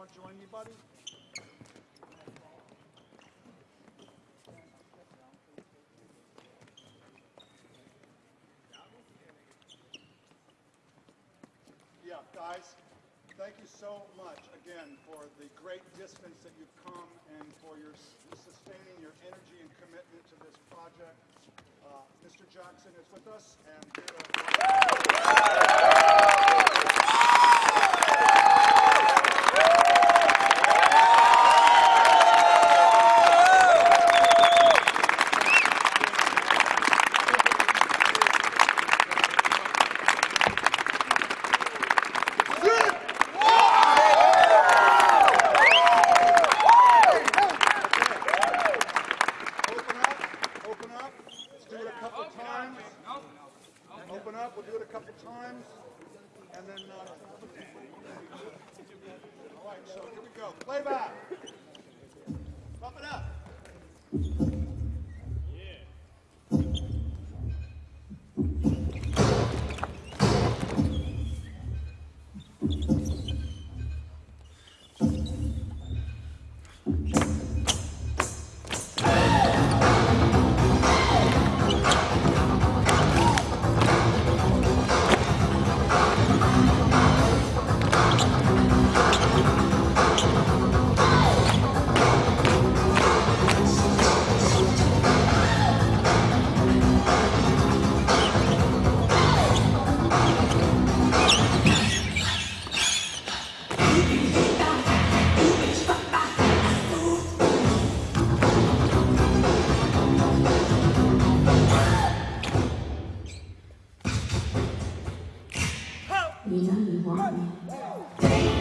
anybody? Yeah, guys, thank you so much again for the great distance that you've come and for your sustaining your energy and commitment to this project. Uh, Mr. Jackson is with us and here to Open up, open up. Let's do it a couple times. Open up, we'll do it a couple times. And then, uh, all right, so here we go. Playback. Pump it up. 你能赢我你